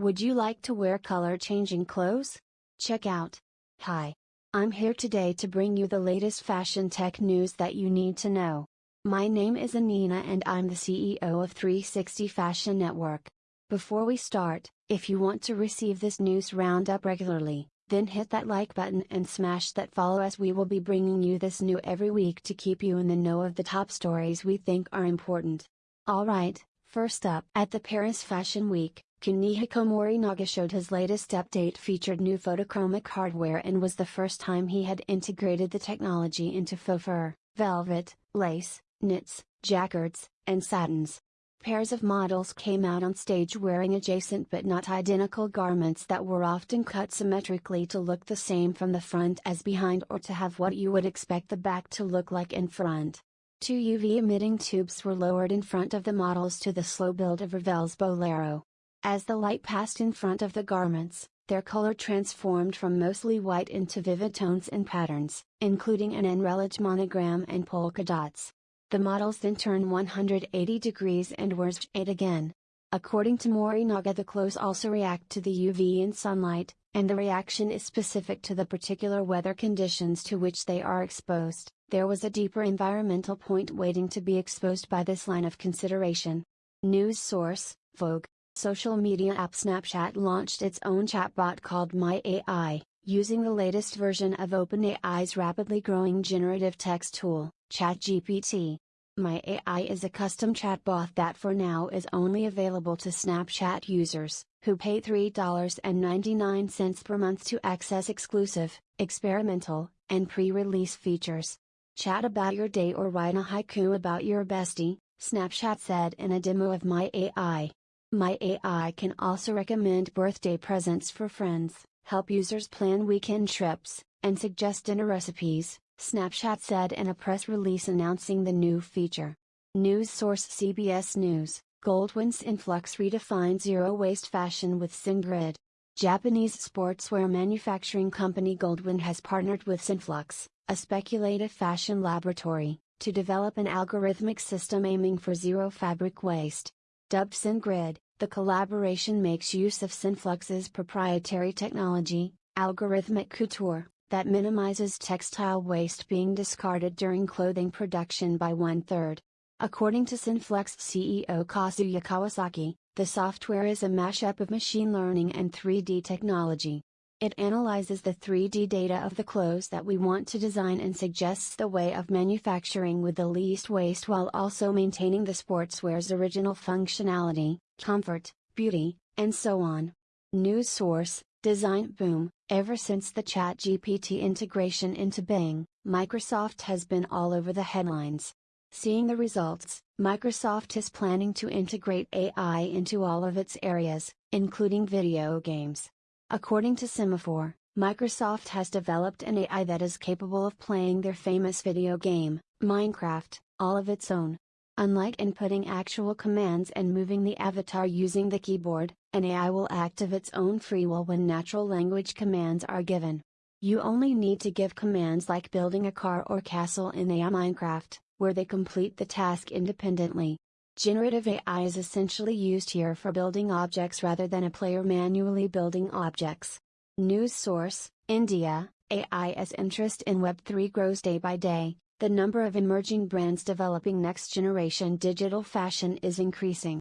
Would you like to wear color changing clothes? Check out. Hi. I'm here today to bring you the latest fashion tech news that you need to know. My name is Anina and I'm the CEO of 360 Fashion Network. Before we start, if you want to receive this news roundup regularly, then hit that like button and smash that follow as we will be bringing you this new every week to keep you in the know of the top stories we think are important. Alright, first up at the Paris Fashion Week, Kunihiko Morinaga showed his latest update featured new photochromic hardware and was the first time he had integrated the technology into faux fur, velvet, lace, knits, jacquards, and satins. Pairs of models came out on stage wearing adjacent but not identical garments that were often cut symmetrically to look the same from the front as behind or to have what you would expect the back to look like in front. Two UV emitting tubes were lowered in front of the models to the slow build of Ravel's Bolero. As the light passed in front of the garments, their color transformed from mostly white into vivid tones and patterns, including an Anrealage monogram and polka dots. The models then turned 180 degrees and were shade again. According to Morinaga the clothes also react to the UV and sunlight, and the reaction is specific to the particular weather conditions to which they are exposed. There was a deeper environmental point waiting to be exposed by this line of consideration. News source, Vogue. Social media app Snapchat launched its own chatbot called MyAI, using the latest version of OpenAI's rapidly growing generative text tool, ChatGPT. MyAI is a custom chatbot that for now is only available to Snapchat users, who pay $3.99 per month to access exclusive, experimental, and pre release features. Chat about your day or write a haiku about your bestie, Snapchat said in a demo of MyAI. My AI can also recommend birthday presents for friends, help users plan weekend trips, and suggest dinner recipes, Snapchat said in a press release announcing the new feature. News source CBS News Goldwin's Synflux redefines zero waste fashion with SinGrid. Japanese sportswear manufacturing company Goldwyn has partnered with Synflux, a speculative fashion laboratory, to develop an algorithmic system aiming for zero fabric waste. Dubbed SinGrid, the collaboration makes use of Synflux's proprietary technology, algorithmic couture, that minimizes textile waste being discarded during clothing production by one third. According to Synflux CEO Kazuya Kawasaki, the software is a mashup of machine learning and 3D technology. It analyzes the 3D data of the clothes that we want to design and suggests the way of manufacturing with the least waste while also maintaining the sportswear's original functionality, comfort, beauty, and so on. News source Design Boom Ever since the ChatGPT integration into Bing, Microsoft has been all over the headlines. Seeing the results, Microsoft is planning to integrate AI into all of its areas, including video games. According to Semafor, Microsoft has developed an AI that is capable of playing their famous video game, Minecraft, all of its own. Unlike inputting actual commands and moving the avatar using the keyboard, an AI will act of its own free will when natural language commands are given. You only need to give commands like building a car or castle in AI Minecraft, where they complete the task independently. Generative AI is essentially used here for building objects rather than a player manually building objects. News source India AI as interest in Web3 grows day by day, the number of emerging brands developing next generation digital fashion is increasing.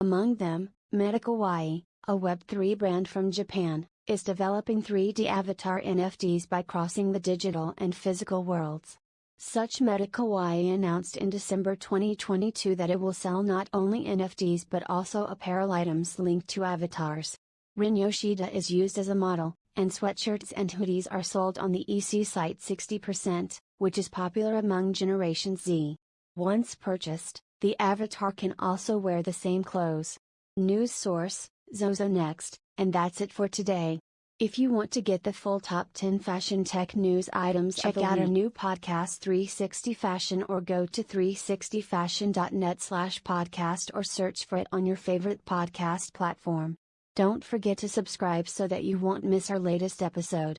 Among them, MediKawaii, a Web3 brand from Japan, is developing 3D avatar NFTs by crossing the digital and physical worlds. Such MediKawaii announced in December 2022 that it will sell not only NFTs but also apparel items linked to avatars. Rin Yoshida is used as a model, and sweatshirts and hoodies are sold on the EC site 60%, which is popular among Generation Z. Once purchased, the avatar can also wear the same clothes. News source, Zozo Next, and that's it for today. If you want to get the full top 10 fashion tech news items, check out our new podcast 360 Fashion or go to 360fashion.net slash podcast or search for it on your favorite podcast platform. Don't forget to subscribe so that you won't miss our latest episode.